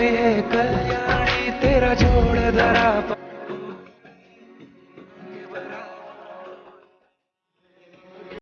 कल्याणी तेरा जोड़ धरा